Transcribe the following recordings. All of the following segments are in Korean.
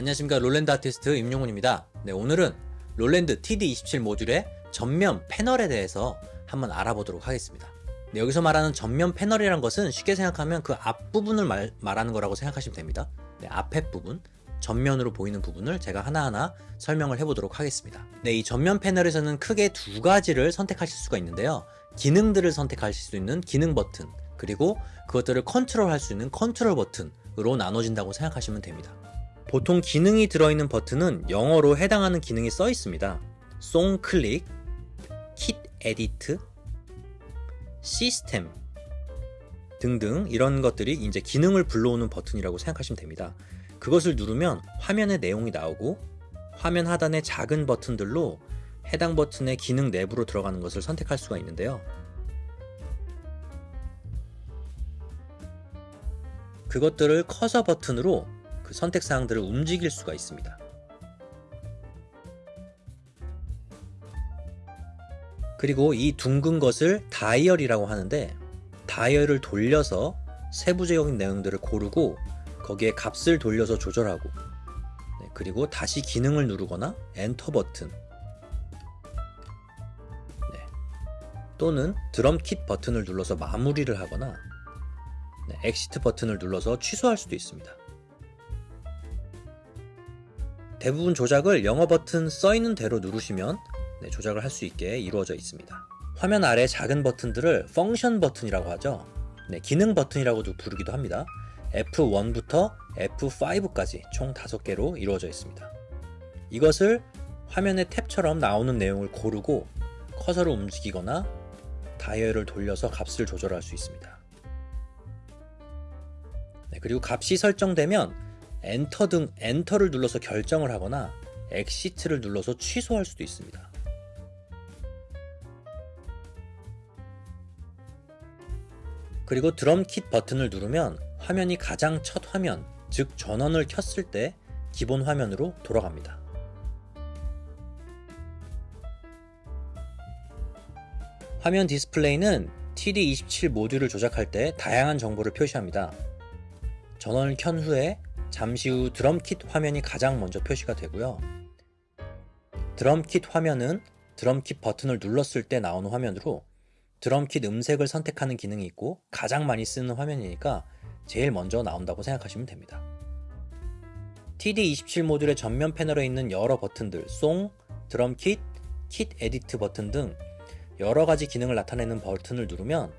안녕하십니까. 롤랜드 아티스트 임용훈입니다. 네 오늘은 롤랜드 TD27 모듈의 전면 패널에 대해서 한번 알아보도록 하겠습니다. 네, 여기서 말하는 전면 패널이란 것은 쉽게 생각하면 그 앞부분을 말, 말하는 거라고 생각하시면 됩니다. 네, 앞에 부분 전면으로 보이는 부분을 제가 하나하나 설명을 해보도록 하겠습니다. 네, 이 전면 패널에서는 크게 두 가지를 선택하실 수가 있는데요. 기능들을 선택하실 수 있는 기능 버튼 그리고 그것들을 컨트롤 할 수 있는 컨트롤 버튼으로 나눠진다고 생각하시면 됩니다 보통 기능이 들어있는 버튼은 영어로 해당하는 기능이 써 있습니다. song click, kit edit, system 등등 이런 것들이 이제 기능을 불러오는 버튼이라고 생각하시면 됩니다. 그것을 누르면 화면의 내용이 나오고 화면 하단의 작은 버튼들로 해당 버튼의 기능 내부로 들어가는 것을 선택할 수가 있는데요. 그것들을 커서 버튼으로 그 선택 사항들을 움직일 수가 있습니다. 그리고 이 둥근 것을 다이얼이라고 하는데 다이얼을 돌려서 세부적인 내용들을 고르고 거기에 값을 돌려서 조절하고 네, 그리고 다시 기능을 누르거나 엔터 버튼 네, 또는 드럼 킷 버튼을 눌러서 마무리를 하거나 네, exit 버튼을 눌러서 취소할 수도 있습니다. 대부분 조작을 영어 버튼 써있는 대로 누르시면 네, 조작을 할 수 있게 이루어져 있습니다. 화면 아래 작은 버튼들을 function 버튼이라고 하죠. 네, 기능 버튼이라고도 부르기도 합니다. F1부터 F5까지 총 5개로 이루어져 있습니다. 이것을 화면의 탭처럼 나오는 내용을 고르고 커서를 움직이거나 다이얼을 돌려서 값을 조절할 수 있습니다. 네, 그리고 값이 설정되면 엔터 등 enter를 눌러서 결정을 하거나 exit를 눌러서 취소할 수도 있습니다. 그리고 drum kit 버튼을 누르면 화면이 가장 첫 화면, 즉 전원을 켰을 때 기본 화면으로 돌아갑니다. 화면 디스플레이는 TD27 모듈을 조작할 때 다양한 정보를 표시합니다. 전원을 켠 후에 잠시 후 drum kit 화면이 가장 먼저 표시가 되고요. drum kit 화면은 drum kit 버튼을 눌렀을 때 나오는 화면으로 drum kit 음색을 선택하는 기능이 있고 가장 많이 쓰는 화면이니까 제일 먼저 나온다고 생각하시면 됩니다. TD27 모듈의 전면 패널에 있는 여러 버튼들 song, drum kit, kit edit 버튼 등 여러 가지 기능을 나타내는 버튼을 누르면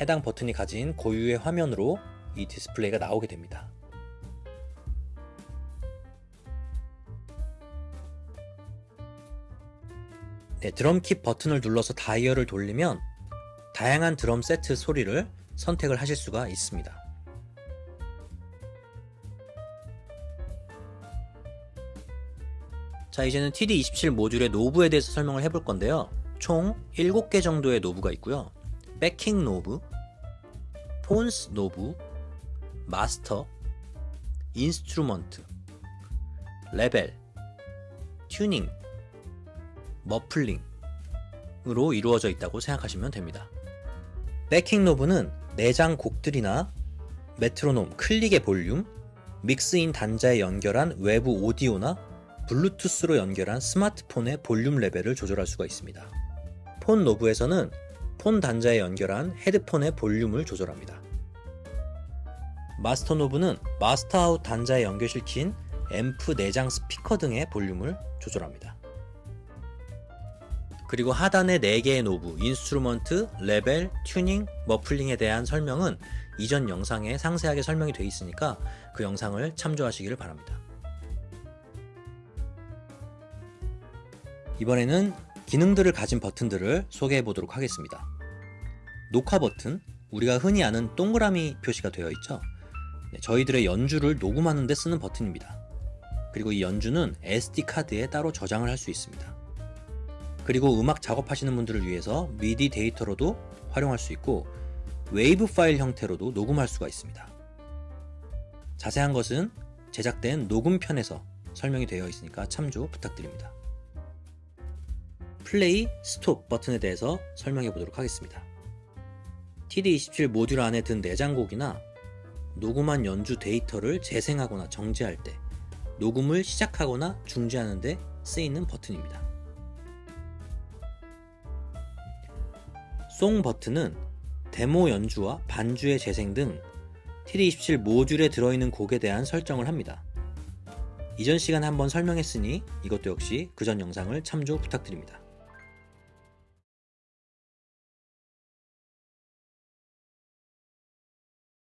해당 버튼이 가진 고유의 화면으로 이 디스플레이가 나오게 됩니다. 네, drum kit 버튼을 눌러서 다이얼을 돌리면 다양한 드럼 세트 소리를 선택을 하실 수가 있습니다. 자 이제는 TD27 모듈의 knob에 대해서 설명을 해볼 건데요. 총 7개 정도의 knob가 있고요. backing knob, phones knob, master, instrument, level, tuning, muffling으로 이루어져 있다고 생각하시면 됩니다. backing knob는 내장 곡들이나 메트로놈, 클릭의 볼륨, mix in 단자에 연결한 외부 오디오나 블루투스로 연결한 스마트폰의 볼륨 레벨을 조절할 수가 있습니다. phone knob에서는 phone 단자에 연결한 헤드폰의 볼륨을 조절합니다. master knob는 master out 단자에 연결시킨 앰프 내장 스피커 등의 볼륨을 조절합니다. 그리고 하단의 4개의 knob, instrument, level, tuning, muffling에 대한 설명은 이전 영상에 상세하게 설명이 되어 있으니까 그 영상을 참조하시기를 바랍니다. 이번에는 기능들을 가진 버튼들을 소개해 보도록 하겠습니다. 녹화 버튼, 우리가 흔히 아는 동그라미 표시가 되어 있죠. 네, 저희들의 연주를 녹음하는 데 쓰는 버튼입니다. 그리고 이 연주는 SD카드에 따로 저장을 할 수 있습니다. 그리고 음악 작업하시는 분들을 위해서 미디 데이터로도 활용할 수 있고 웨이브 파일 형태로도 녹음할 수가 있습니다. 자세한 것은 제작된 녹음편에서 설명이 되어 있으니까 참조 부탁드립니다. play, stop 버튼에 대해서 설명해 보도록 하겠습니다. TD27 모듈 안에 든 내장곡이나 녹음한 연주 데이터를 재생하거나 정지할 때 녹음을 시작하거나 중지하는 데 쓰이는 버튼입니다. 송 버튼은 데모 연주와 반주의 재생 등 TD27 모듈에 들어있는 곡에 대한 설정을 합니다. 이전 시간에 한번 설명했으니 이것도 역시 그 전 영상을 참조 부탁드립니다.